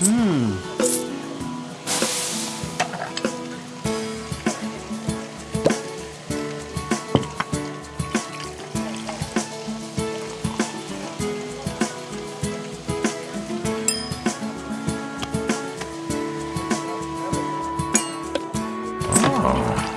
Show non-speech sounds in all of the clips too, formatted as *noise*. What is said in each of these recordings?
Mmm. Oh.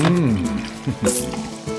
음. *laughs*